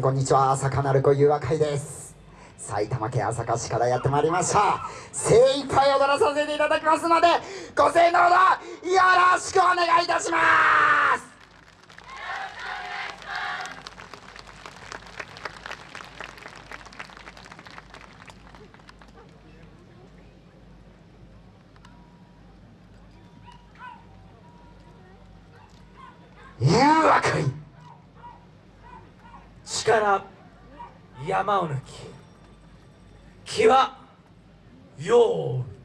こんにちは朝かなる子ゆうわかいです。埼玉県朝霞市からやってまいりました。精一杯踊らさせていただきますのでご声援のほどよろしくお願いいたします。ゆうわかい力山を抜き気は用意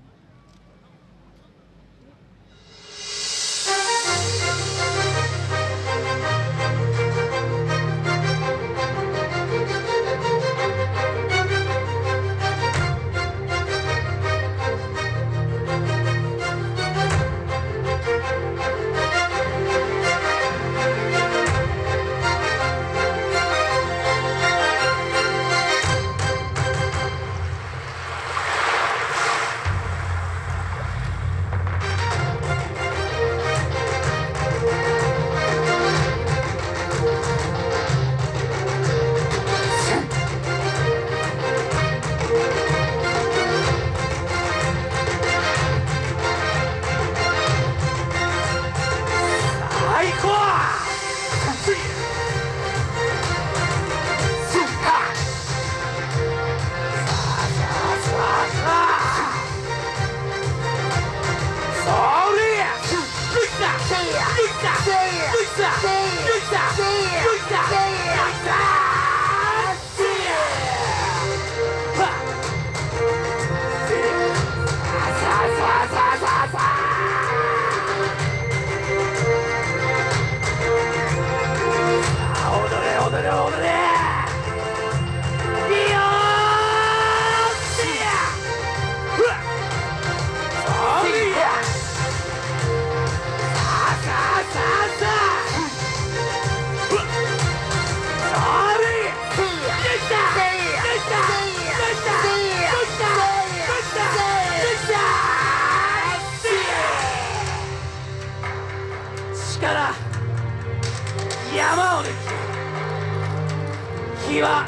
気は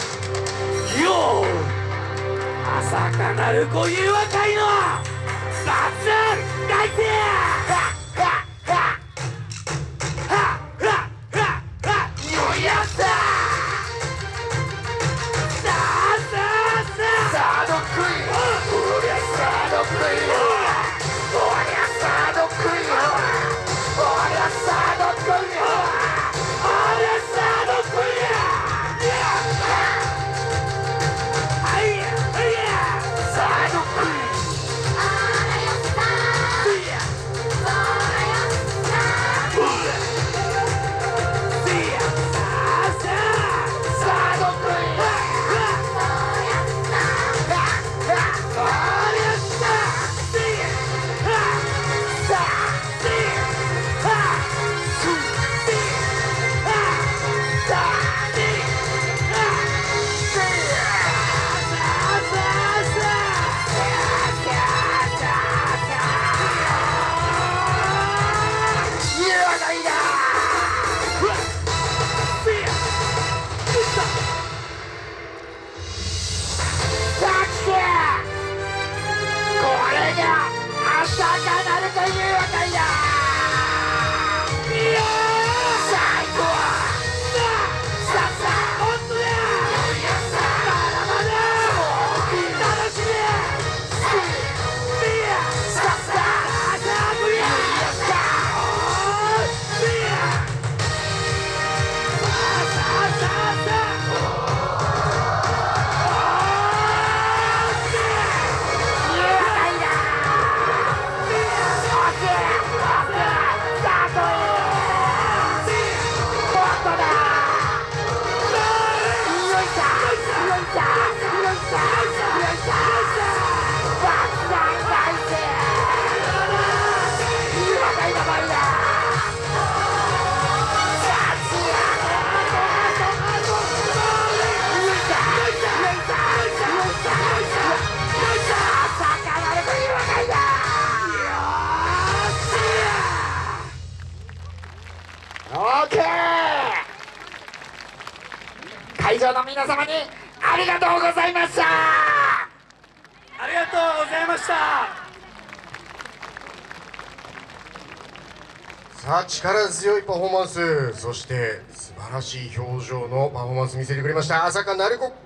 世を朝かなるご誘惑会のバツ大成皆様にありがとうございました。ありがとうございました。さあ力強いパフォーマンス。そして素晴らしい表情のパフォーマンス見せてくれました。朝香成子